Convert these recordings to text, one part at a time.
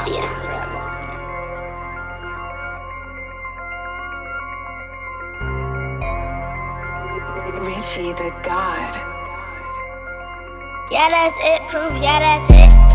Mafia. Richie the God. Yeah, that's it. Proof. Yeah, that's it.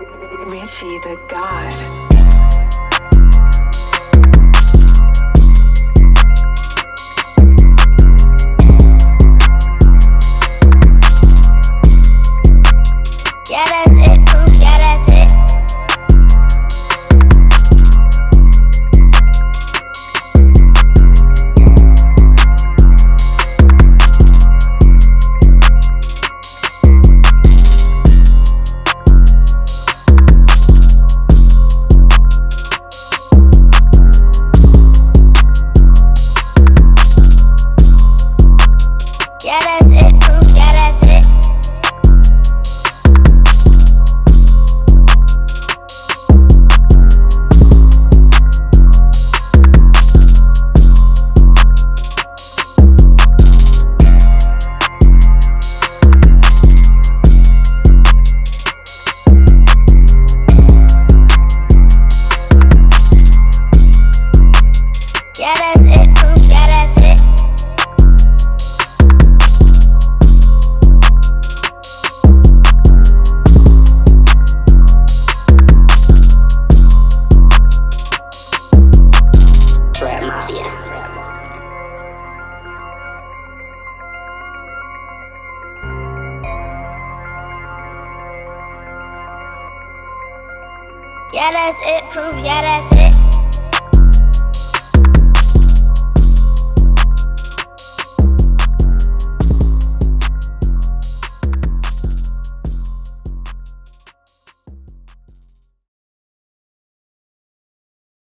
Richie the God. Yeah, that's it. Proof. Yeah, that's it.